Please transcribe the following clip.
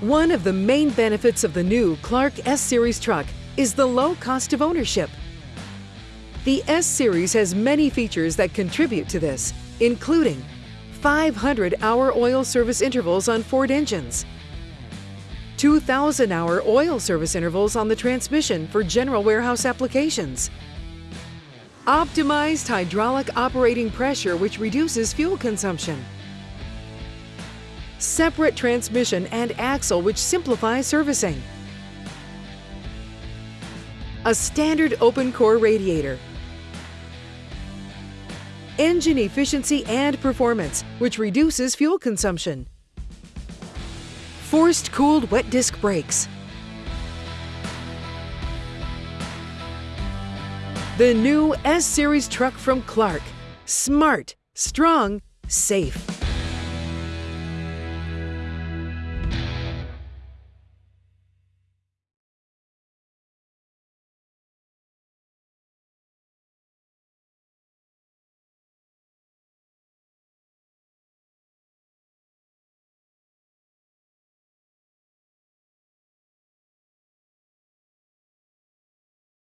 One of the main benefits of the new Clark S-Series truck is the low cost of ownership. The S-Series has many features that contribute to this, including 500-hour oil service intervals on Ford engines, 2,000-hour oil service intervals on the transmission for general warehouse applications, optimized hydraulic operating pressure which reduces fuel consumption, separate transmission and axle which simplifies servicing, a standard open core radiator, engine efficiency and performance which reduces fuel consumption, forced cooled wet disc brakes, The new S-Series truck from Clark. Smart, strong, safe.